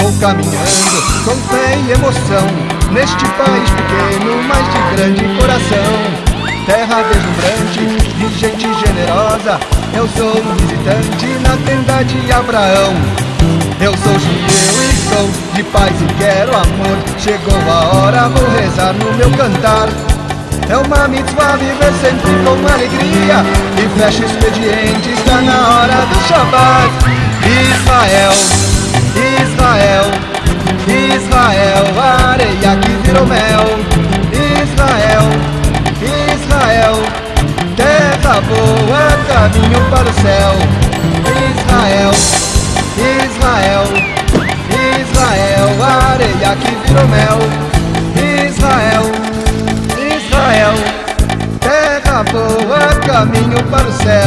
Vou caminhando com fé e emoção Neste país pequeno, mas de grande coração. Terra deslumbrante, de gente generosa Eu sou um visitante na tenda de Abraão. Eu sou judeu e sou de paz e quero amor. Chegou a hora, vou rezar no meu cantar. É uma mitzvah viver sempre com alegria. E fecha o expediente, está na hora do Shabbat. Israel, Virou mel Israel, Israel Terra boa, caminho para o céu Israel, Israel, Israel Areia que virou mel Israel Israel, terra boa, caminho para o céu.